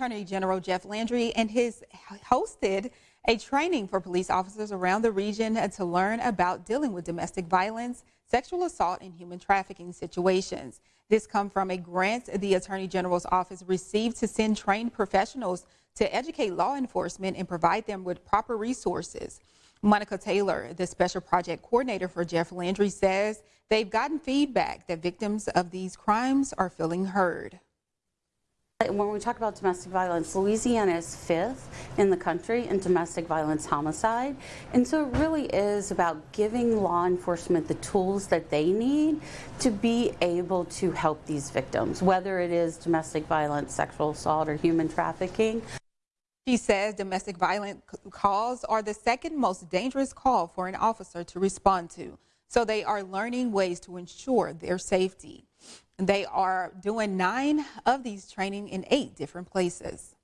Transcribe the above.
Attorney General Jeff Landry and his hosted a training for police officers around the region to learn about dealing with domestic violence, sexual assault, and human trafficking situations. This come from a grant the Attorney General's office received to send trained professionals to educate law enforcement and provide them with proper resources. Monica Taylor, the special project coordinator for Jeff Landry, says they've gotten feedback that victims of these crimes are feeling heard. When we talk about domestic violence, Louisiana is fifth in the country in domestic violence homicide. And so it really is about giving law enforcement the tools that they need to be able to help these victims, whether it is domestic violence, sexual assault, or human trafficking. She says domestic violence calls are the second most dangerous call for an officer to respond to. So they are learning ways to ensure their safety. They are doing nine of these training in eight different places.